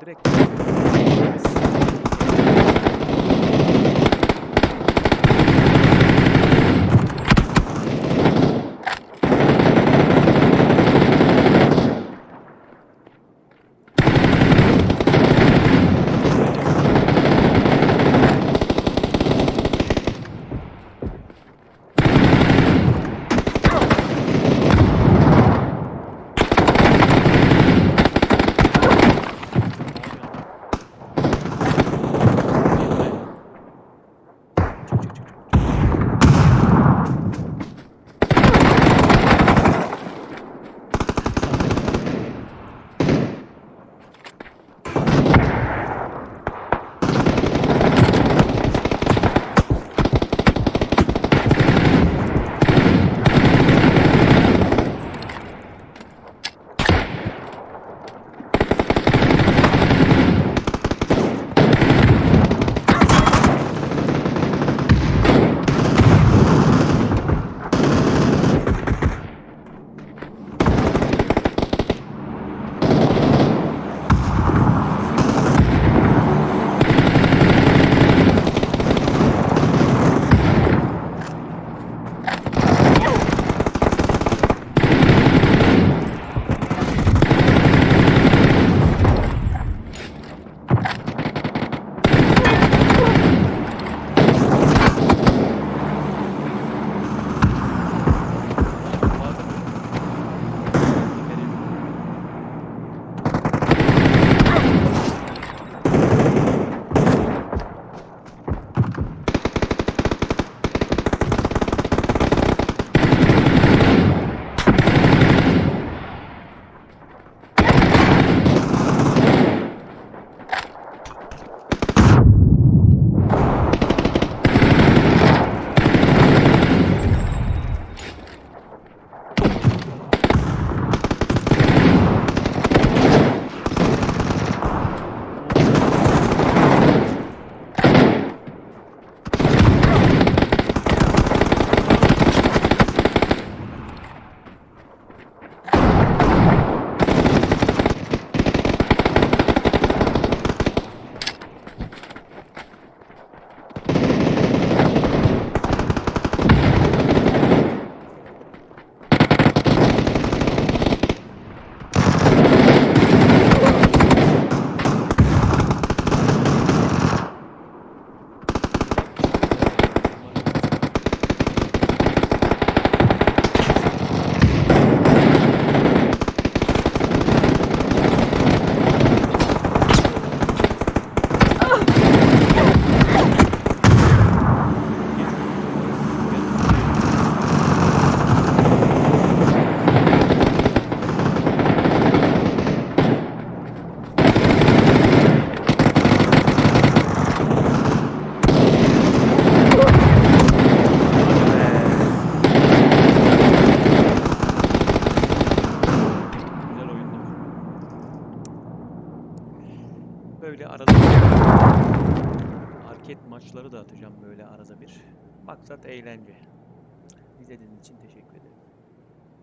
direkt Böyle arada arket maçları da atacağım böyle arada bir. Maksat eğlence. İzlediğiniz için teşekkür.